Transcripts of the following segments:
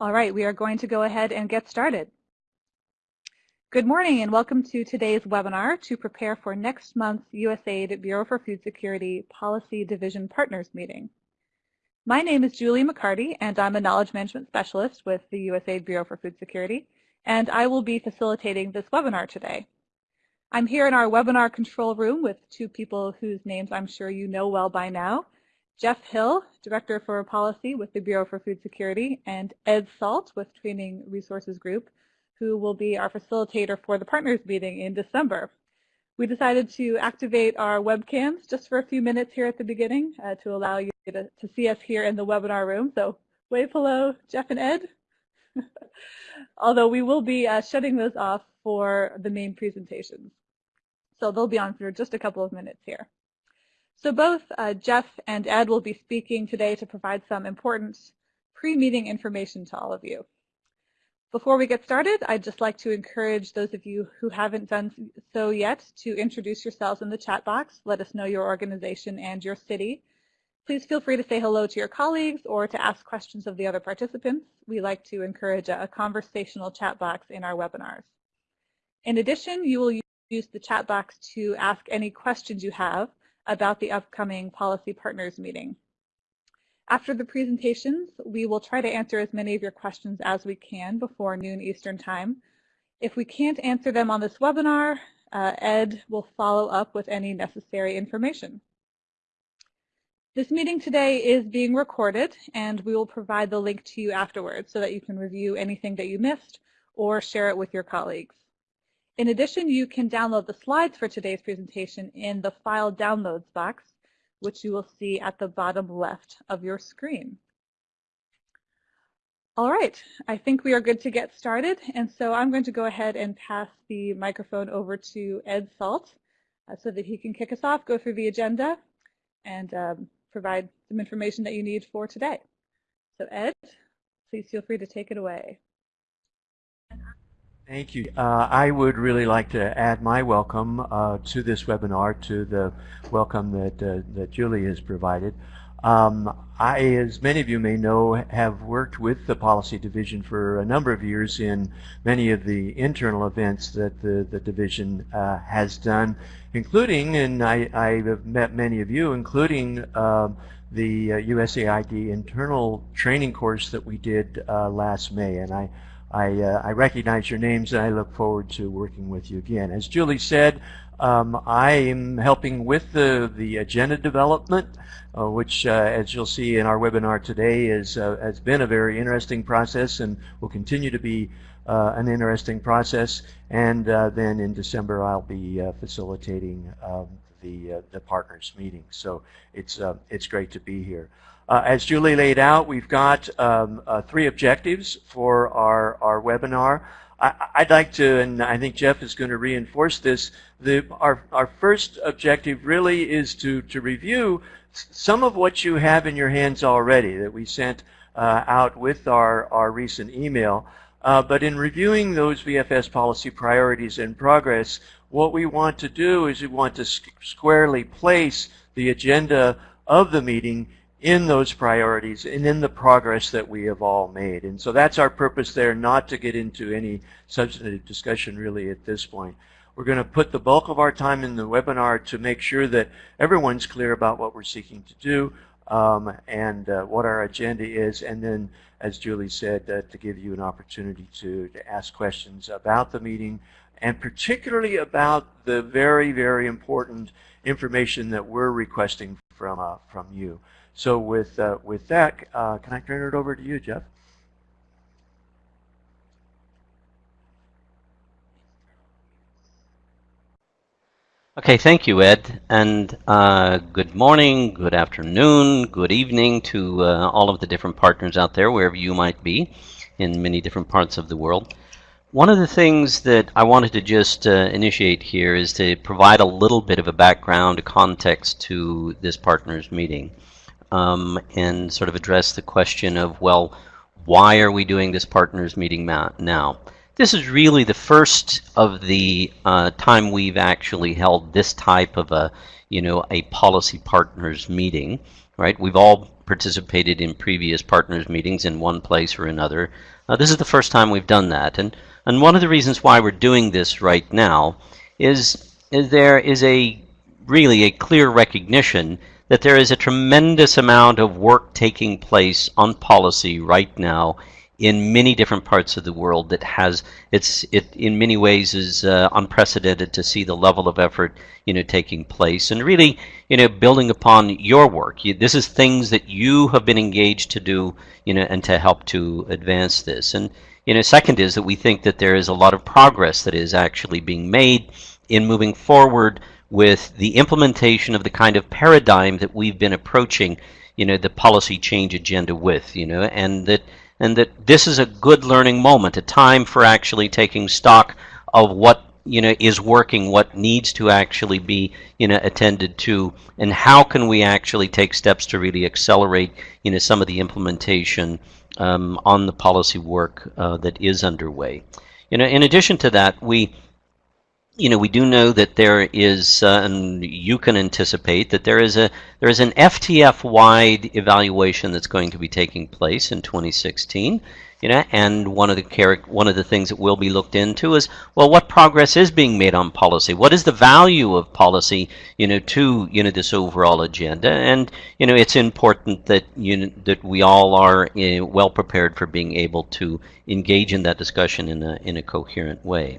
All right, we are going to go ahead and get started. Good morning and welcome to today's webinar to prepare for next month's USAID Bureau for Food Security Policy Division Partners meeting. My name is Julie McCarty and I'm a Knowledge Management Specialist with the USAID Bureau for Food Security and I will be facilitating this webinar today. I'm here in our webinar control room with two people whose names I'm sure you know well by now, Jeff Hill, Director for Policy with the Bureau for Food Security, and Ed Salt with Training Resources Group, who will be our facilitator for the partners meeting in December. We decided to activate our webcams just for a few minutes here at the beginning uh, to allow you to, to see us here in the webinar room. So wave hello, Jeff and Ed. Although we will be uh, shutting those off for the main presentations. So they'll be on for just a couple of minutes here. So both uh, Jeff and Ed will be speaking today to provide some important pre-meeting information to all of you. Before we get started, I'd just like to encourage those of you who haven't done so yet to introduce yourselves in the chat box. Let us know your organization and your city. Please feel free to say hello to your colleagues or to ask questions of the other participants. We like to encourage a, a conversational chat box in our webinars. In addition, you will use the chat box to ask any questions you have about the upcoming policy partners meeting. After the presentations, we will try to answer as many of your questions as we can before noon Eastern time. If we can't answer them on this webinar, uh, Ed will follow up with any necessary information. This meeting today is being recorded and we will provide the link to you afterwards so that you can review anything that you missed or share it with your colleagues. In addition, you can download the slides for today's presentation in the File Downloads box, which you will see at the bottom left of your screen. All right, I think we are good to get started, and so I'm going to go ahead and pass the microphone over to Ed Salt uh, so that he can kick us off, go through the agenda, and um, provide some information that you need for today. So Ed, please feel free to take it away. Thank you. Uh, I would really like to add my welcome uh, to this webinar, to the welcome that, uh, that Julie has provided. Um, I, as many of you may know, have worked with the policy division for a number of years in many of the internal events that the, the division uh, has done, including, and I, I, have met many of you, including um, the USAID uh, internal training course that we did uh, last May. And I I, uh, I recognize your names and I look forward to working with you again. As Julie said, um, I am helping with the, the agenda development, uh, which, uh, as you'll see in our webinar today, is, uh, has been a very interesting process and will continue to be uh, an interesting process. And uh, then in December, I'll be facilitating um, the, the partners meeting. So it's, it's great to be here. Uh, as Julie laid out, we've got um, uh, three objectives for our, our webinar. I, would like to, and I think Jeff is going to reinforce this, the, our, our first objective really is to, to review some of what you have in your hands already that we sent uh, out with our, our recent email. Uh, but in reviewing those BFS policy priorities in progress, what we want to do is we want to squarely place the agenda of the meeting in those priorities and in the progress that we have all made. And so that's our purpose there, not to get into any substantive discussion really at this point. We're going to put the bulk of our time in the webinar to make sure that everyone's clear about what we're seeking to do um, and uh, what our agenda is. And then, as Julie said, uh, to give you an opportunity to, to ask questions about the meeting and particularly about the very, very important information that we're requesting from, uh, from you. So with, uh, with that, uh, can I turn it over to you, Jeff? Okay, thank you, Ed. And uh, good morning, good afternoon, good evening to uh, all of the different partners out there, wherever you might be in many different parts of the world. One of the things that I wanted to just uh, initiate here is to provide a little bit of a background, a context to this partners meeting um, and sort of address the question of, well, why are we doing this partners meeting now? This is really the first of the uh, time we've actually held this type of a, you know, a policy partners meeting, right? We've all participated in previous partners meetings in one place or another. Uh, this is the first time we've done that, and and one of the reasons why we're doing this right now is is there is a really a clear recognition that there is a tremendous amount of work taking place on policy right now in many different parts of the world that has it's it in many ways is uh, unprecedented to see the level of effort you know taking place and really you know building upon your work. You, this is things that you have been engaged to do you know and to help to advance this. And you know second is that we think that there is a lot of progress that is actually being made in moving forward with the implementation of the kind of paradigm that we've been approaching you know the policy change agenda with you know and that and that this is a good learning moment, a time for actually taking stock of what you know is working, what needs to actually be you know attended to, and how can we actually take steps to really accelerate you know some of the implementation um, on the policy work uh, that is underway. You know, in addition to that, we you know, we do know that there is, uh, and you can anticipate that there is a there is an FTF-wide evaluation that's going to be taking place in 2016. You know, and one of the one of the things that will be looked into is, well, what progress is being made on policy? What is the value of policy, you know, to you know this overall agenda? And you know, it's important that you know, that we all are uh, well prepared for being able to engage in that discussion in a in a coherent way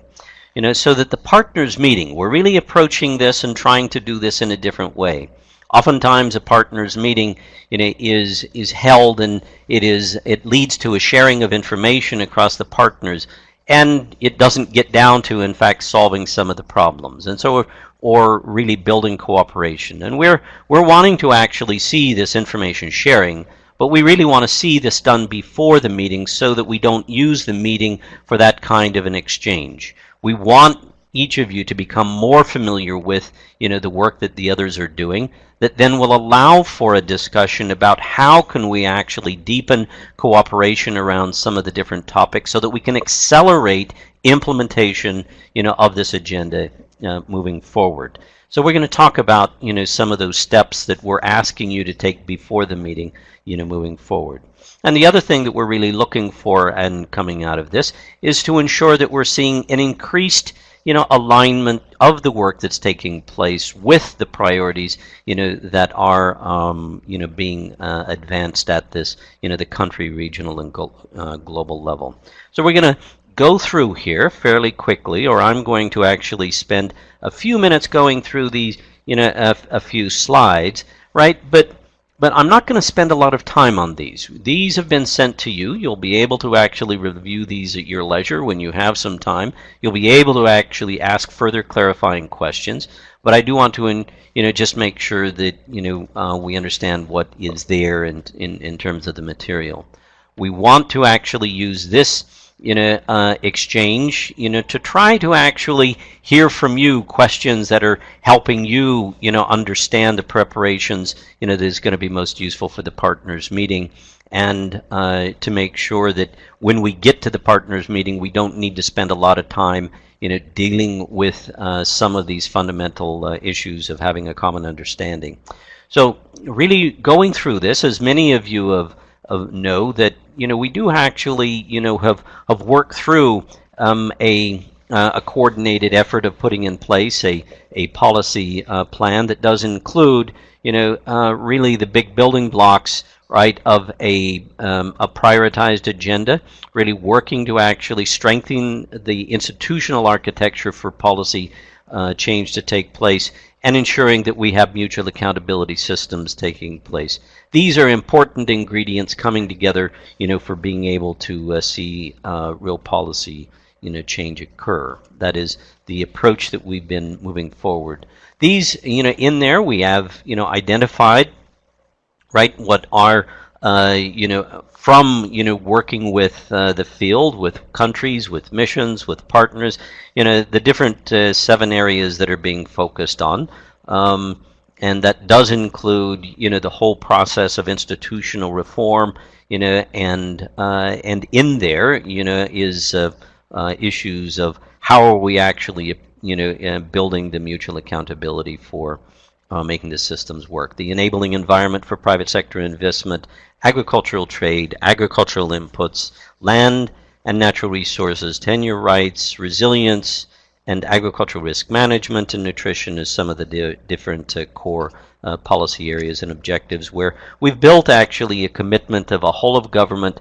you know, so that the partners meeting, we're really approaching this and trying to do this in a different way. Oftentimes, a partners meeting, you know, is is held and it is it leads to a sharing of information across the partners, and it doesn't get down to, in fact, solving some of the problems, and so or really building cooperation. And we're we're wanting to actually see this information sharing but we really want to see this done before the meeting so that we don't use the meeting for that kind of an exchange. We want each of you to become more familiar with you know the work that the others are doing that then will allow for a discussion about how can we actually deepen cooperation around some of the different topics so that we can accelerate implementation you know of this agenda uh, moving forward. So we're going to talk about you know some of those steps that we're asking you to take before the meeting you know moving forward and the other thing that we're really looking for and coming out of this is to ensure that we're seeing an increased you know alignment of the work that's taking place with the priorities you know that are um, you know being uh, advanced at this you know the country regional and uh, global level. So we're going to go through here fairly quickly or I'm going to actually spend a few minutes going through these you know a, a few slides right? But but I'm not going to spend a lot of time on these. These have been sent to you. You'll be able to actually review these at your leisure when you have some time. You'll be able to actually ask further clarifying questions. But I do want to, you know, just make sure that you know uh, we understand what is there in, in in terms of the material. We want to actually use this you know, uh, exchange, you know, to try to actually hear from you questions that are helping you, you know, understand the preparations, you know, that is going to be most useful for the partners meeting and uh, to make sure that when we get to the partners meeting, we don't need to spend a lot of time, you know, dealing with uh, some of these fundamental uh, issues of having a common understanding. So really going through this, as many of you have know that you know we do actually you know have have worked through um, a uh, a coordinated effort of putting in place a a policy uh, plan that does include you know uh, really the big building blocks right of a um, a prioritized agenda really working to actually strengthen the institutional architecture for policy uh, change to take place and ensuring that we have mutual accountability systems taking place. These are important ingredients coming together, you know, for being able to uh, see uh, real policy, you know, change occur. That is the approach that we've been moving forward. These, you know, in there we have, you know, identified, right, what are uh, you know, from you know working with uh, the field, with countries, with missions, with partners, you know, the different uh, seven areas that are being focused on, um, and that does include you know the whole process of institutional reform, you know, and uh, and in there, you know, is uh, issues of how are we actually you know building the mutual accountability for uh, making the systems work. The enabling environment for private sector investment, agricultural trade, agricultural inputs, land and natural resources, tenure rights, resilience, and agricultural risk management and nutrition is some of the di different uh, core uh, policy areas and objectives where we've built actually a commitment of a whole of government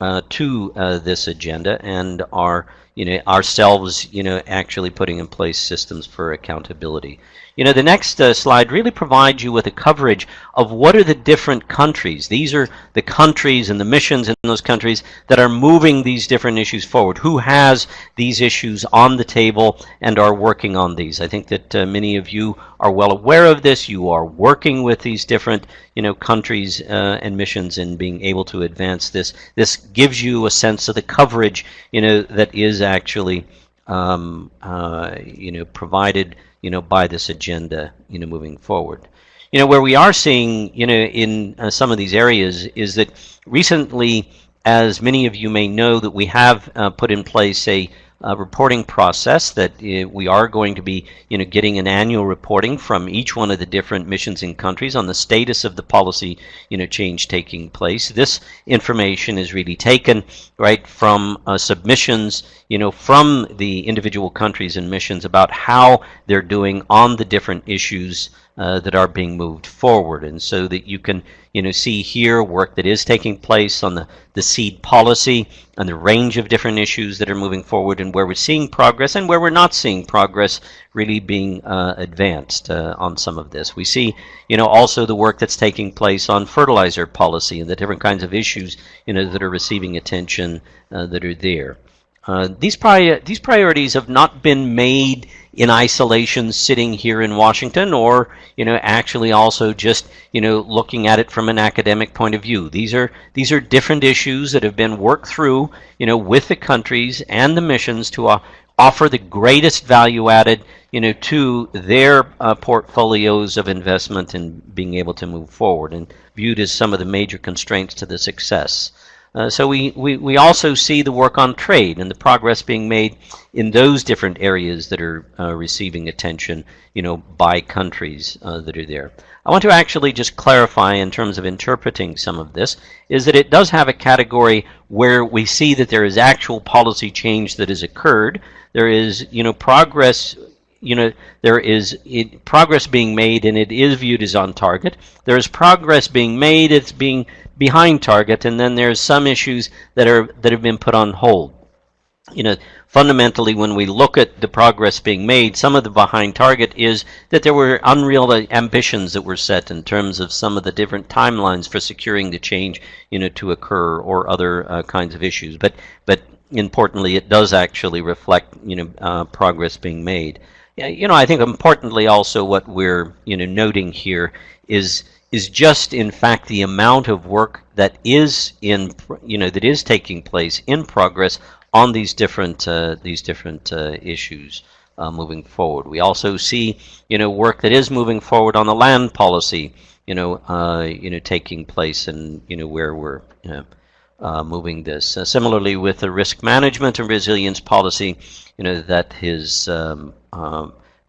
uh, to uh, this agenda and are you know, ourselves, you know, actually putting in place systems for accountability. You know, the next uh, slide really provides you with a coverage of what are the different countries. These are the countries and the missions in those countries that are moving these different issues forward. Who has these issues on the table and are working on these? I think that uh, many of you are well aware of this. You are working with these different, you know, countries uh, and missions and being able to advance this. This gives you a sense of the coverage, you know, that is actually, um, uh, you know, provided you know, by this agenda, you know, moving forward. You know, where we are seeing, you know, in uh, some of these areas is that recently, as many of you may know, that we have uh, put in place a reporting process that uh, we are going to be you know getting an annual reporting from each one of the different missions and countries on the status of the policy you know change taking place this information is really taken right from uh, submissions you know from the individual countries and missions about how they're doing on the different issues uh, that are being moved forward. And so that you can you know see here work that is taking place on the the seed policy and the range of different issues that are moving forward and where we're seeing progress and where we're not seeing progress really being uh, advanced uh, on some of this. We see you know also the work that's taking place on fertilizer policy and the different kinds of issues you know that are receiving attention uh, that are there uh, these, pri these priorities have not been made in isolation sitting here in Washington or you know actually also just you know looking at it from an academic point of view. These are these are different issues that have been worked through you know with the countries and the missions to uh, offer the greatest value added you know to their uh, portfolios of investment and being able to move forward and viewed as some of the major constraints to the success uh, so we, we, we also see the work on trade and the progress being made in those different areas that are uh, receiving attention, you know, by countries uh, that are there. I want to actually just clarify in terms of interpreting some of this, is that it does have a category where we see that there is actual policy change that has occurred. There is, you know, progress you know, there is it, progress being made and it is viewed as on target. There is progress being made, it's being behind target, and then there's some issues that are that have been put on hold. You know, fundamentally, when we look at the progress being made, some of the behind target is that there were unreal ambitions that were set in terms of some of the different timelines for securing the change, you know, to occur or other uh, kinds of issues. But but importantly, it does actually reflect, you know, uh, progress being made. You know, I think importantly also what we're you know noting here is is just in fact the amount of work that is in you know that is taking place in progress on these different uh, these different uh, issues uh, moving forward. We also see you know work that is moving forward on the land policy you know uh, you know taking place and you know where we're uh, moving this. Uh, similarly with the risk management and resilience policy you know that is um,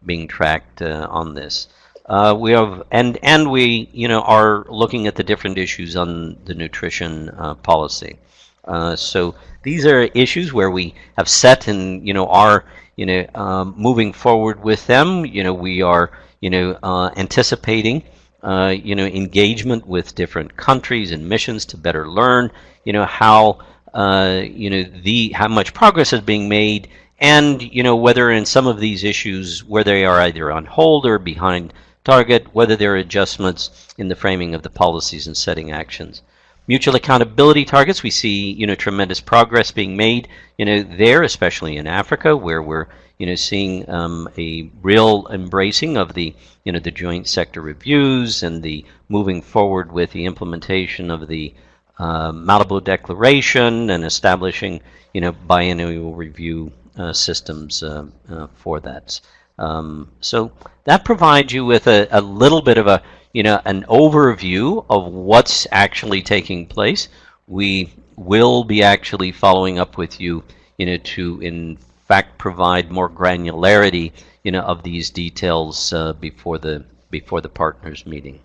being tracked on this. Uh, we have and and we you know are looking at the different issues on the nutrition uh, policy. Uh, so these are issues where we have set and you know are you know um, moving forward with them. You know we are you know uh, anticipating uh, you know engagement with different countries and missions to better learn you know how uh, you know the how much progress is being made and you know whether in some of these issues where they are either on hold or behind target, whether there are adjustments in the framing of the policies and setting actions. Mutual accountability targets, we see you know tremendous progress being made you know there, especially in Africa, where we're you know seeing um, a real embracing of the you know the joint sector reviews and the moving forward with the implementation of the uh, Malabo Declaration and establishing you know biennial review uh, systems uh, uh for that. Um, so that provides you with a, a little bit of a, you know, an overview of what's actually taking place. We will be actually following up with you, you know, to in fact provide more granularity, you know, of these details uh, before the before the partners meeting.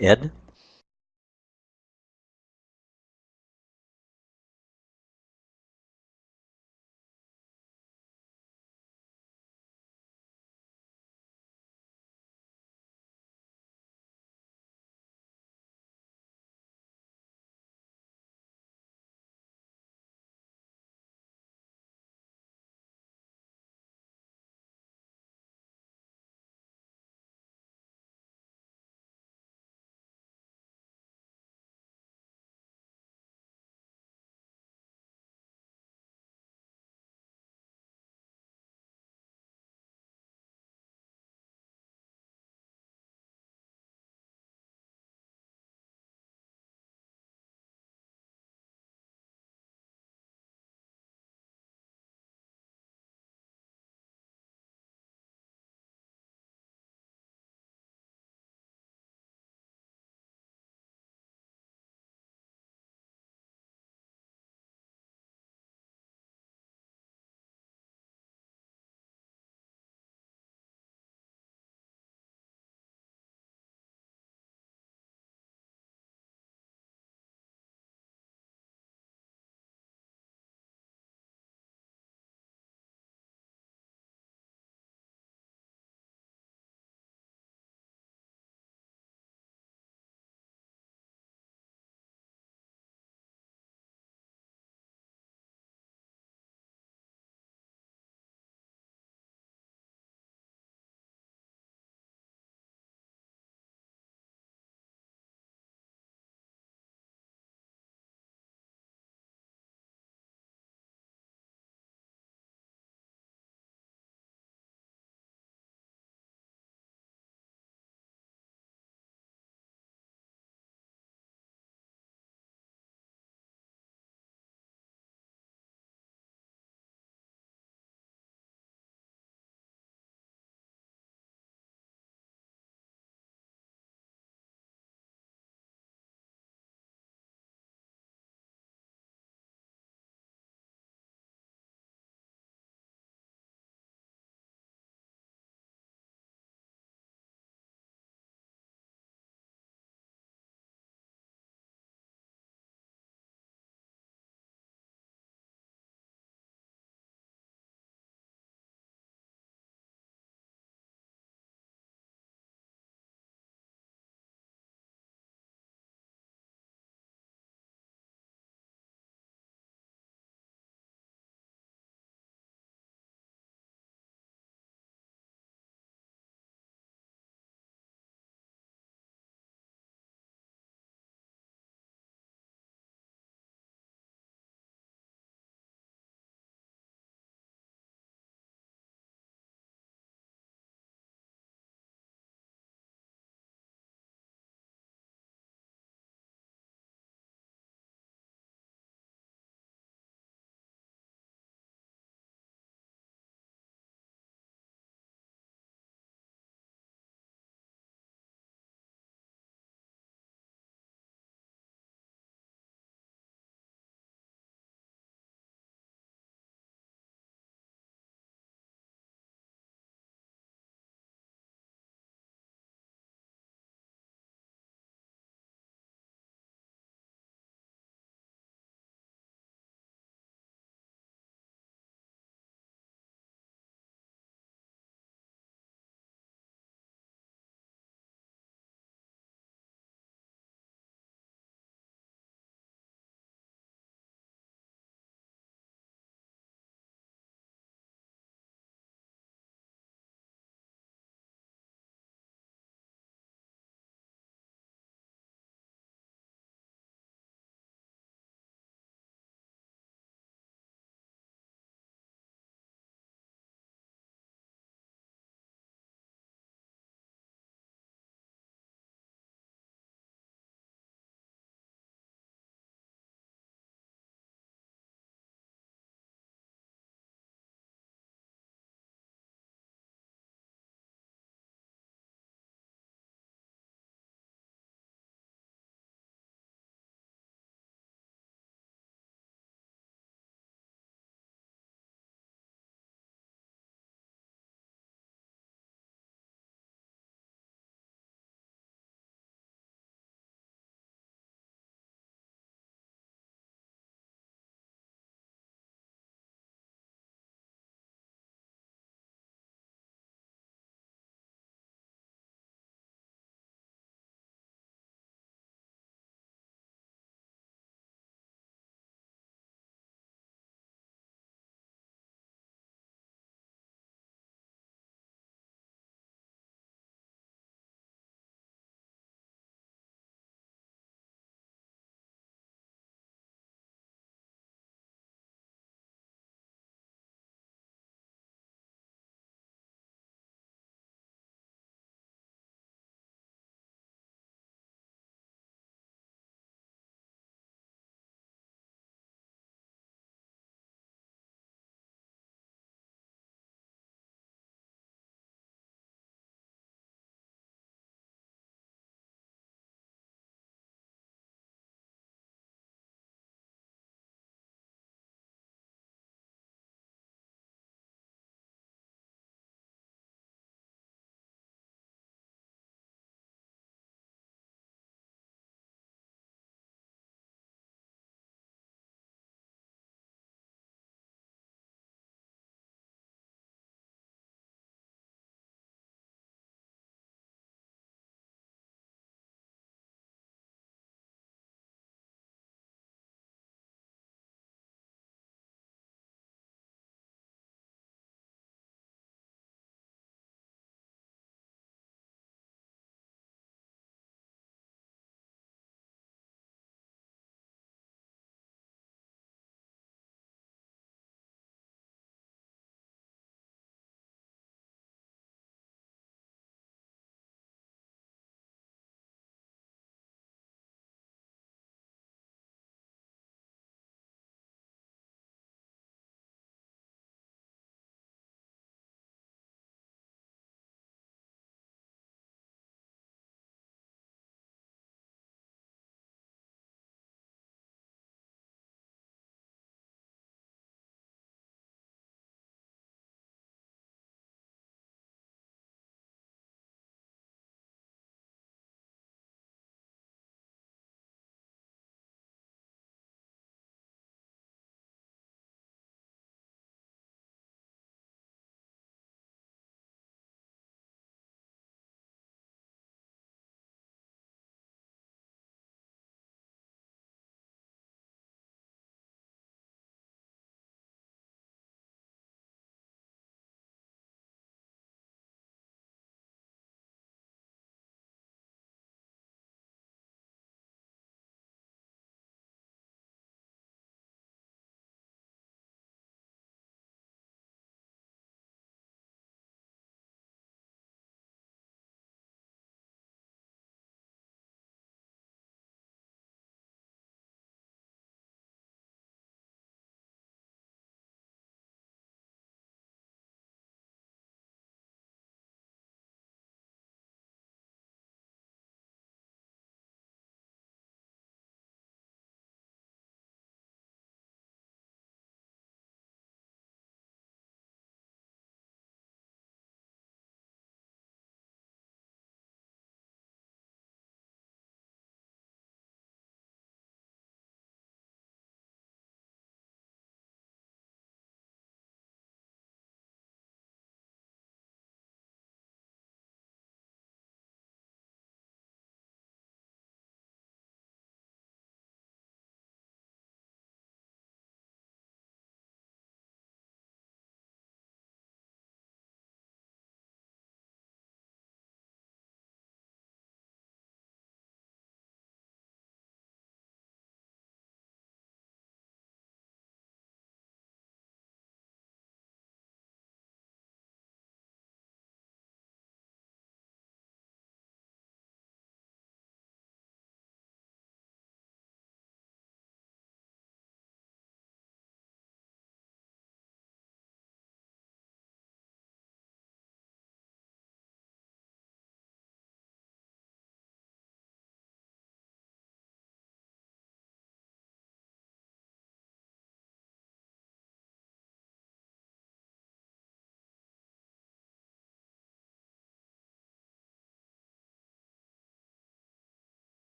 Ed?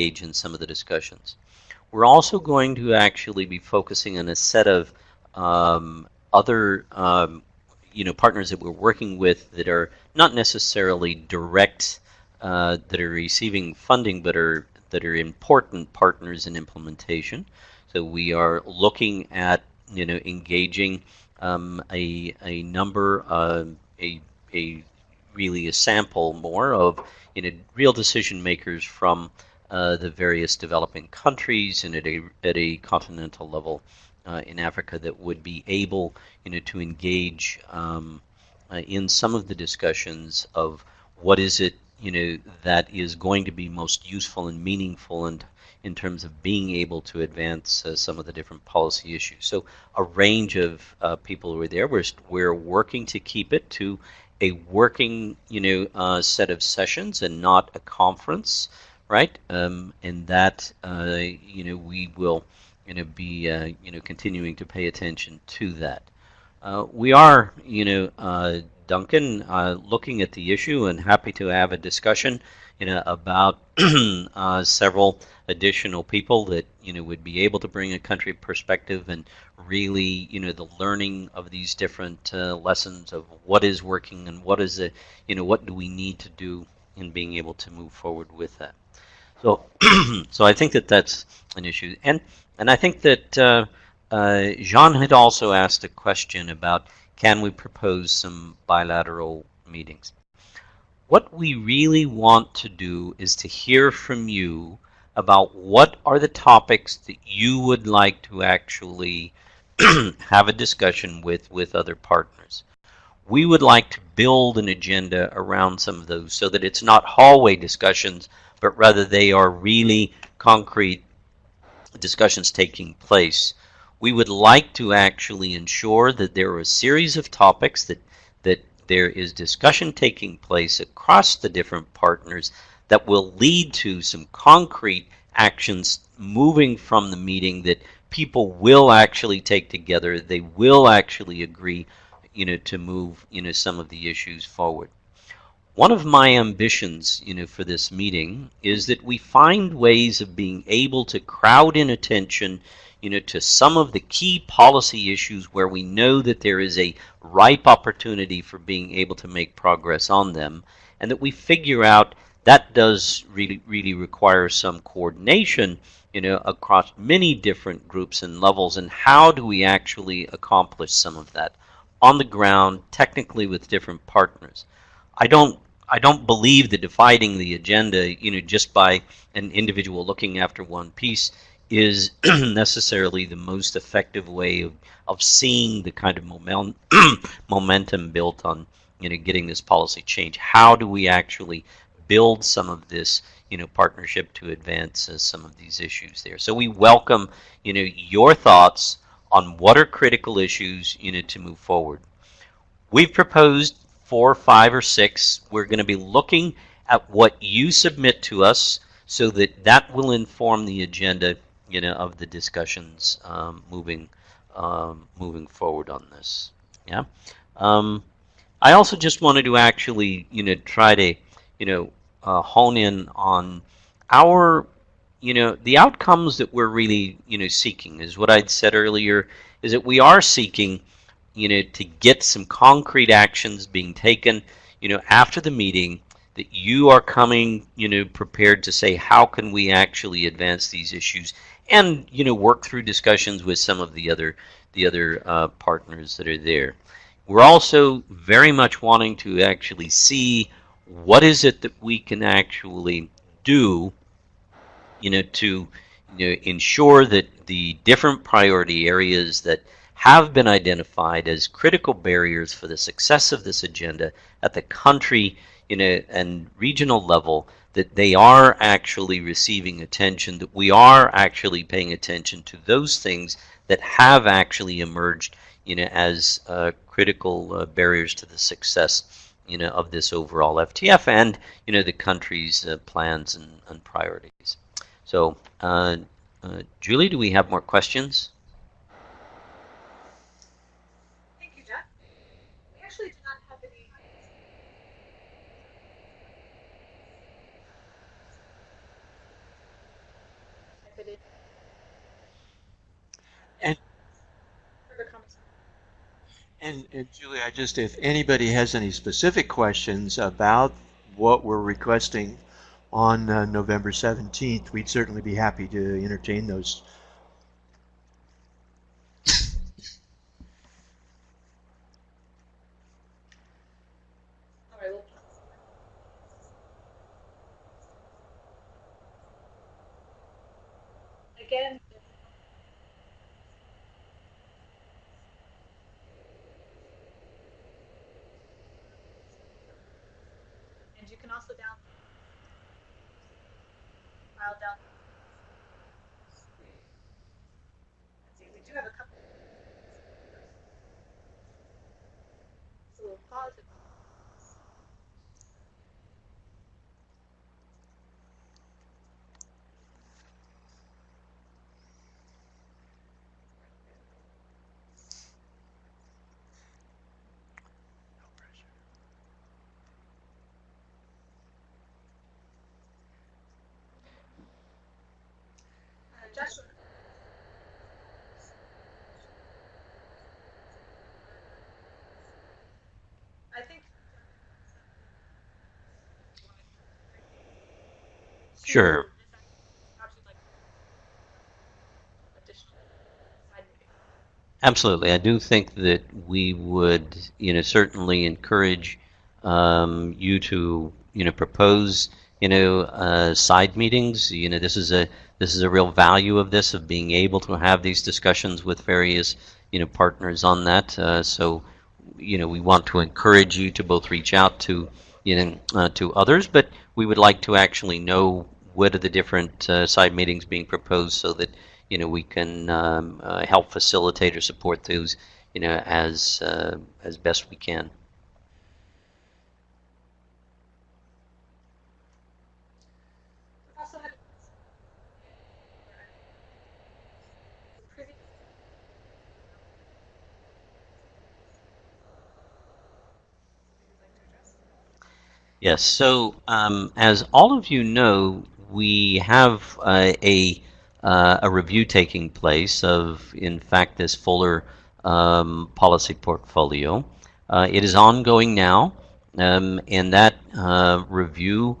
Engage in some of the discussions. We're also going to actually be focusing on a set of um, other um, you know partners that we're working with that are not necessarily direct uh, that are receiving funding but are that are important partners in implementation. So we are looking at you know engaging um, a, a number uh, a, a really a sample more of you know real decision makers from uh, the various developing countries and at a, at a continental level uh, in Africa that would be able, you know, to engage um, uh, in some of the discussions of what is it, you know, that is going to be most useful and meaningful and in terms of being able to advance uh, some of the different policy issues. So a range of uh, people who are there. We're, we're working to keep it to a working, you know, uh, set of sessions and not a conference right? Um, and that uh, you know we will you know be uh, you know continuing to pay attention to that. Uh, we are you know uh, Duncan uh, looking at the issue and happy to have a discussion you know about uh, several additional people that you know would be able to bring a country perspective and really you know the learning of these different lessons of what is working and what is it you know what do we need to do in being able to move forward with that. So, so I think that that's an issue, and and I think that uh, uh, Jean had also asked a question about can we propose some bilateral meetings. What we really want to do is to hear from you about what are the topics that you would like to actually have a discussion with with other partners. We would like to build an agenda around some of those so that it's not hallway discussions but rather they are really concrete discussions taking place. We would like to actually ensure that there are a series of topics that that there is discussion taking place across the different partners that will lead to some concrete actions moving from the meeting that people will actually take together. They will actually agree, you know, to move, you know, some of the issues forward. One of my ambitions, you know, for this meeting is that we find ways of being able to crowd in attention, you know, to some of the key policy issues where we know that there is a ripe opportunity for being able to make progress on them, and that we figure out that does really, really require some coordination, you know, across many different groups and levels, and how do we actually accomplish some of that on the ground, technically with different partners. I don't I don't believe that dividing the agenda, you know, just by an individual looking after one piece is necessarily the most effective way of, of seeing the kind of moment, momentum built on, you know, getting this policy change. How do we actually build some of this, you know, partnership to advance uh, some of these issues there? So we welcome, you know, your thoughts on what are critical issues, you need to move forward. We've proposed four, five, or six. We're going to be looking at what you submit to us so that that will inform the agenda you know, of the discussions um, moving um, moving forward on this. Yeah. Um, I also just wanted to actually, you know, try to, you know, uh, hone in on our, you know, the outcomes that we're really, you know, seeking. Is what I'd said earlier. Is that we are seeking you know, to get some concrete actions being taken, you know, after the meeting that you are coming, you know, prepared to say how can we actually advance these issues and, you know, work through discussions with some of the other the other uh, partners that are there. We're also very much wanting to actually see what is it that we can actually do, you know, to you know, ensure that the different priority areas that have been identified as critical barriers for the success of this agenda at the country you know, and regional level that they are actually receiving attention, that we are actually paying attention to those things that have actually emerged you know, as uh, critical uh, barriers to the success you know, of this overall FTF and you know, the country's uh, plans and, and, priorities. So, uh, uh, Julie, do we have more questions? Thank you, Jeff. We actually do not have any. And, and, and Julie, I just, if anybody has any specific questions about what we're requesting on uh, November 17th, we'd certainly be happy to entertain those. All right, well, Again. And you can also down file down. Let's see, we do have a couple. So we'll pause it. Uh, Joshua. I think. Sure. Absolutely. I do think that we would, you know, certainly encourage um, you to, you know, propose, you know, uh, side meetings. You know, this is a this is a real value of this of being able to have these discussions with various, you know, partners on that. Uh, so, you know, we want to encourage you to both reach out to, you know, uh, to others, but we would like to actually know what are the different uh, side meetings being proposed so that you know we can um, uh, help facilitate or support those you know as uh, as best we can. Yes. So um, as all of you know, we have uh, a uh, a review taking place of, in fact, this Fuller um, policy portfolio. Uh, it is ongoing now, um, and that uh, review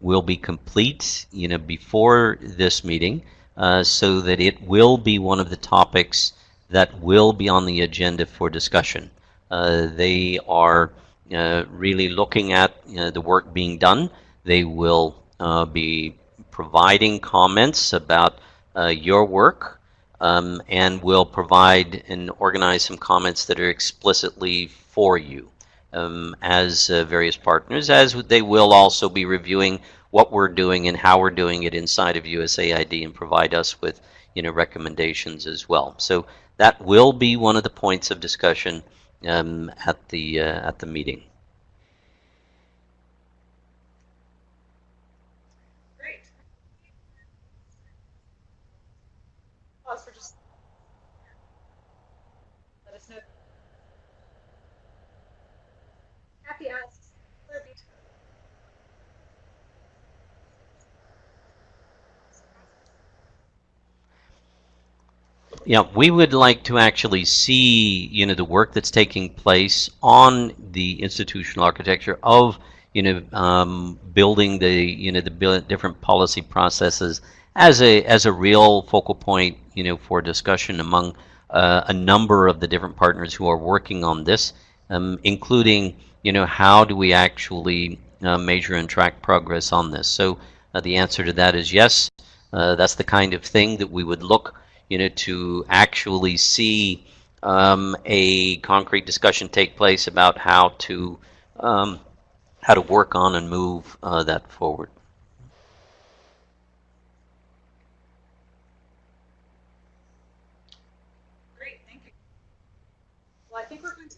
will be complete, you know, before this meeting, uh, so that it will be one of the topics that will be on the agenda for discussion. Uh, they are uh, really looking at the work being done. They will be providing comments about uh, your work um, and will provide and organize some comments that are explicitly for you um, as uh, various partners, as they will also be reviewing what we're doing and how we're doing it inside of USAID and provide us with you know recommendations as well. So that will be one of the points of discussion um, at the uh, at the meeting. Great. Pause for just. Let us know. Happy asks. Kirby. Yeah, we would like to actually see, you know, the work that's taking place on the institutional architecture of, you know, um, building the, you know, the different policy processes as a as a real focal point, you know, for discussion among uh, a number of the different partners who are working on this, um, including, you know, how do we actually uh, measure and track progress on this? So uh, the answer to that is yes. Uh, that's the kind of thing that we would look you know, to actually see um, a concrete discussion take place about how to um, how to work on and move uh, that forward. Great, thank you. Well, I think we're going to.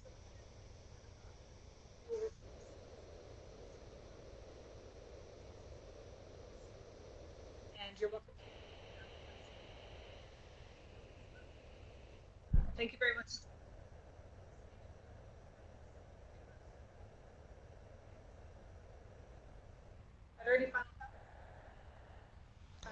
Thank you very much. Uh,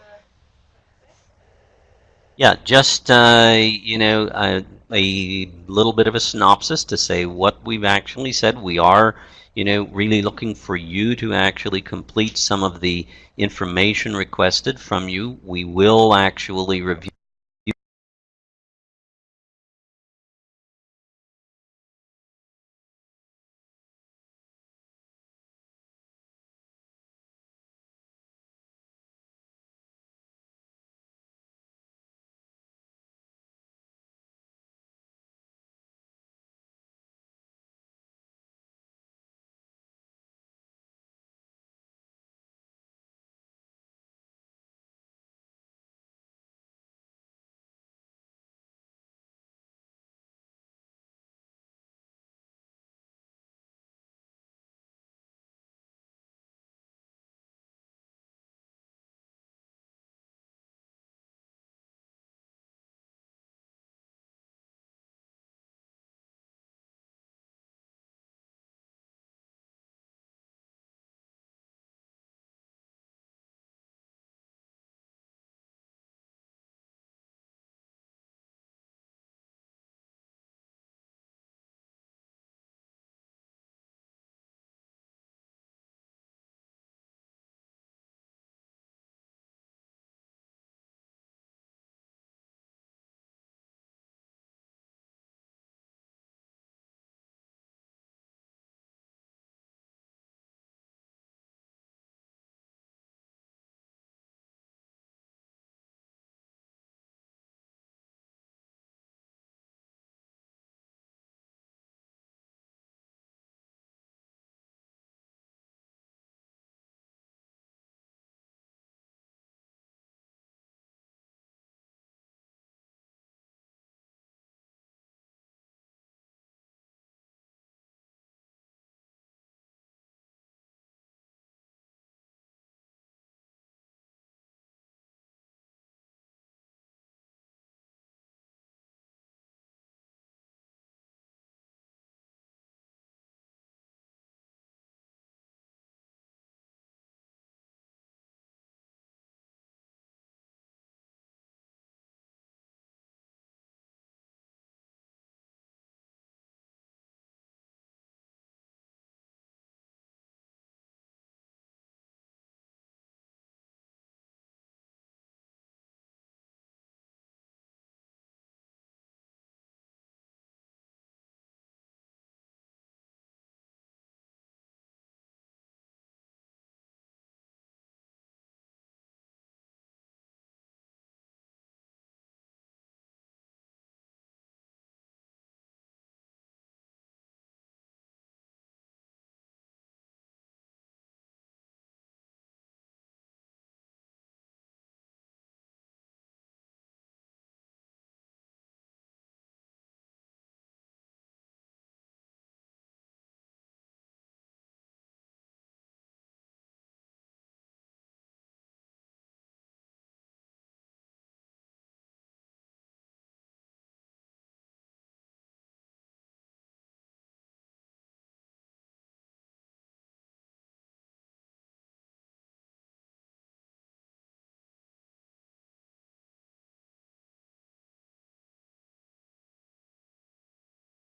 Yeah, just uh, you know uh, a little bit of a synopsis to say what we've actually said. We are, you know, really looking for you to actually complete some of the information requested from you. We will actually review